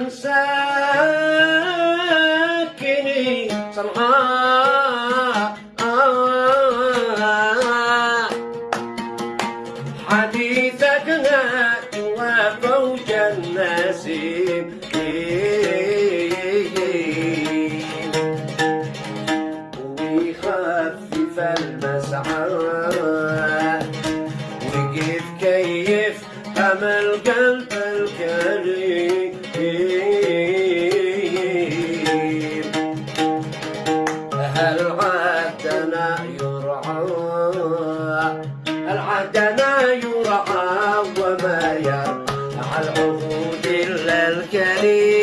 عن ساكني صنعاء حديثك نادي وفوج النسيم. ويخفف المسعى. وكيف كيف أمل قلب الكريم. العدنا يرعى العدنا يرعى وما يرعى. العهود إلا الكريم.